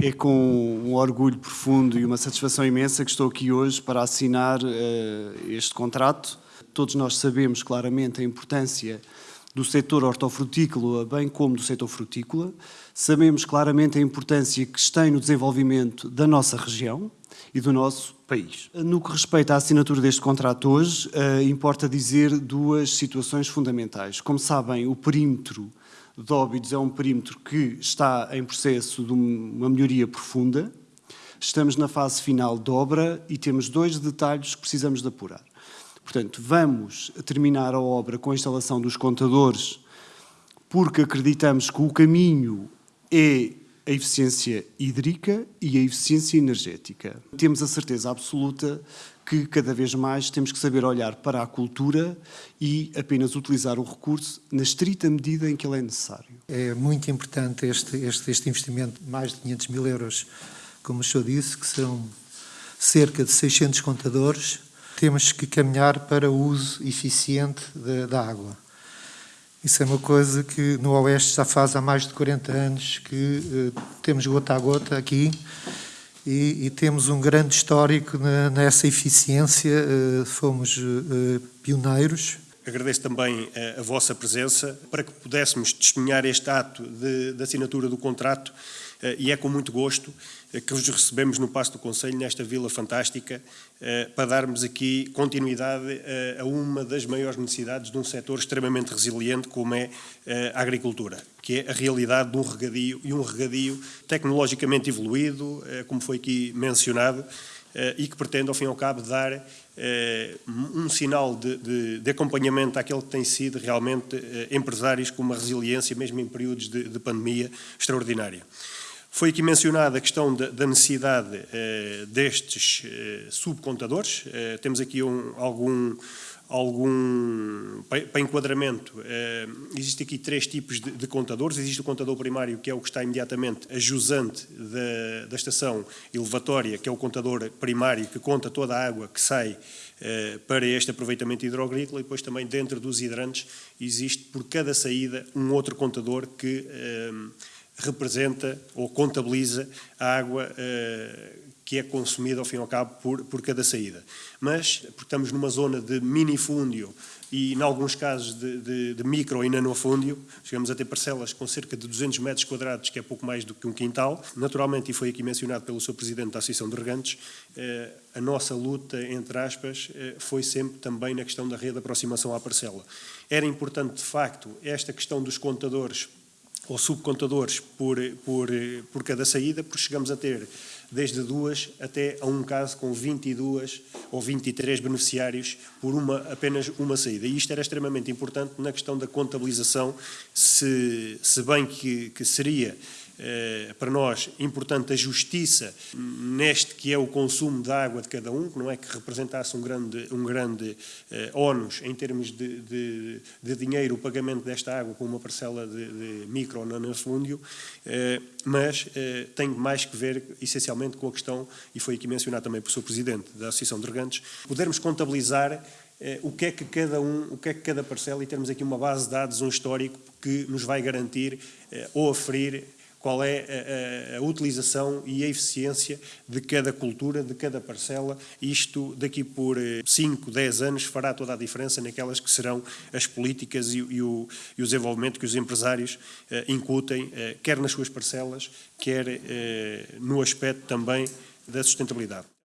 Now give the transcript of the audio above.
É com um orgulho profundo e uma satisfação imensa que estou aqui hoje para assinar uh, este contrato. Todos nós sabemos claramente a importância do setor hortofrutícola, bem como do setor frutícola. Sabemos claramente a importância que tem no desenvolvimento da nossa região e do nosso país. No que respeita à assinatura deste contrato hoje, uh, importa dizer duas situações fundamentais. Como sabem, o perímetro de Óbidos é um perímetro que está em processo de uma melhoria profunda. Estamos na fase final de obra e temos dois detalhes que precisamos de apurar. Portanto, vamos terminar a obra com a instalação dos contadores, porque acreditamos que o caminho é a eficiência hídrica e a eficiência energética. Temos a certeza absoluta que cada vez mais temos que saber olhar para a cultura e apenas utilizar o recurso na estrita medida em que ele é necessário. É muito importante este, este, este investimento, mais de 500 mil euros, como o senhor disse, que são cerca de 600 contadores. Temos que caminhar para o uso eficiente da, água isso é uma coisa que no Oeste já faz há mais de 40 anos que uh, temos gota a gota aqui e, e temos um grande histórico nessa eficiência, uh, fomos uh, pioneiros. Agradeço também a, a, vossa presença para que pudéssemos testemunhar este ato de assinatura do contrato e é com muito gosto eh, que vos recebemos no Passo do Conselho, nesta vila fantástica, eh, para darmos aqui continuidade eh, a uma das maiores necessidades de um setor extremamente resiliente como é a agricultura, que é a realidade de um regadio e um regadio tecnologicamente evoluído, como foi aqui mencionado, e que pretende, ao fim e ao cabo, dar um sinal de, de, de acompanhamento àquele que tem sido realmente empresários com uma resiliência, mesmo em períodos de, de pandemia, extraordinária. Foi aqui mencionada a questão da, da necessidade eh, destes eh, subcontadores. Eh, temos aqui um, algum, algum para enquadramento, eh, existe aqui três tipos de, contadores. Existe o contador primário, que é o que está imediatamente a jusante da, da estação elevatória, que é o contador primário, que conta toda a água que sai para este aproveitamento hidroagrícola, e depois também dentro dos hidrantes existe por cada saída um outro contador que representa ou contabiliza a água uh, que é consumida, ao fim e ao cabo, por, por cada saída. Mas, porque estamos numa zona de minifúndio e, em alguns casos, de, de, de micro e nanofúndio, chegamos a ter parcelas com cerca de 200 metros quadrados, que é pouco mais do que um quintal. Naturalmente, e foi aqui mencionado pelo seu Presidente da Associação de Regantes, eh, a nossa luta, entre aspas, eh, foi sempre também na questão da rede de aproximação à parcela. Era importante, de facto, esta questão dos contadores ou subcontadores por, por, por cada saída, porque chegamos a ter desde duas até a um caso com 22 ou 23 beneficiários por uma, apenas uma saída. E isto era extremamente importante na questão da contabilização, se, se bem que, que seria para nós importante a justiça neste que é o consumo de água de cada um, que não é que representasse um grande, um grande eh, ónus em termos de, de, de, dinheiro o pagamento desta água com uma parcela de, de micro ou nanofúndio, eh, mas eh, tem mais que ver essencialmente com a questão, e foi aqui mencionado também pelo Sr. Presidente da Associação de Regantes, podermos contabilizar eh, o que é que cada um, o que é que cada parcela, e termos aqui uma base de dados, um histórico que nos vai garantir eh, ou aferir qual é a, a, utilização e a eficiência de cada cultura, de cada parcela. Isto, daqui por 5, eh, 10 anos, fará toda a diferença naquelas que serão as políticas e, e, o, e o, desenvolvimento que os empresários eh, incutem, eh, quer nas suas parcelas, quer eh, no aspecto também da sustentabilidade.